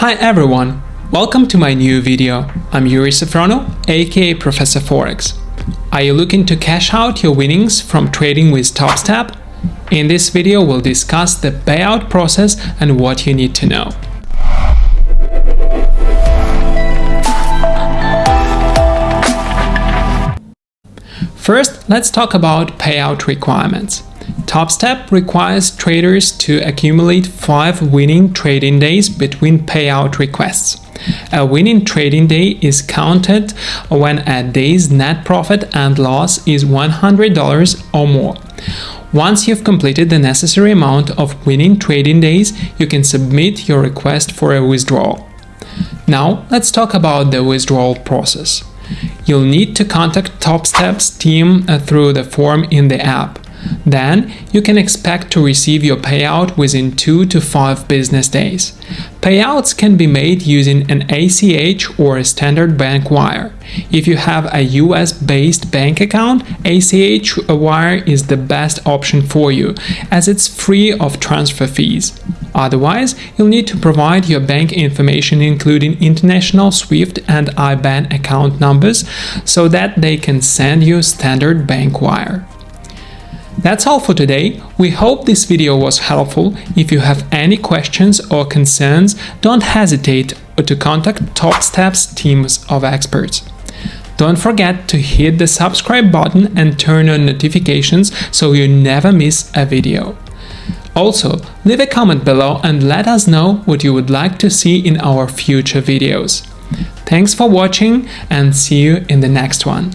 Hi everyone, welcome to my new video. I'm Yuri Safrono, aka Professor Forex. Are you looking to cash out your winnings from trading with TopStep? In this video we'll discuss the payout process and what you need to know. First, let's talk about payout requirements. TopStep requires traders to accumulate 5 winning trading days between payout requests. A winning trading day is counted when a day's net profit and loss is $100 or more. Once you've completed the necessary amount of winning trading days, you can submit your request for a withdrawal. Now, let's talk about the withdrawal process. You'll need to contact TopStep's team uh, through the form in the app. Then you can expect to receive your payout within 2 to 5 business days. Payouts can be made using an ACH or a standard bank wire. If you have a US based bank account, ACH wire is the best option for you as it's free of transfer fees. Otherwise, you'll need to provide your bank information including international SWIFT and IBAN account numbers so that they can send you standard bank wire. That's all for today. We hope this video was helpful. If you have any questions or concerns, don't hesitate to contact TopStep's teams of experts. Don't forget to hit the subscribe button and turn on notifications so you never miss a video. Also, leave a comment below and let us know what you would like to see in our future videos. Thanks for watching and see you in the next one.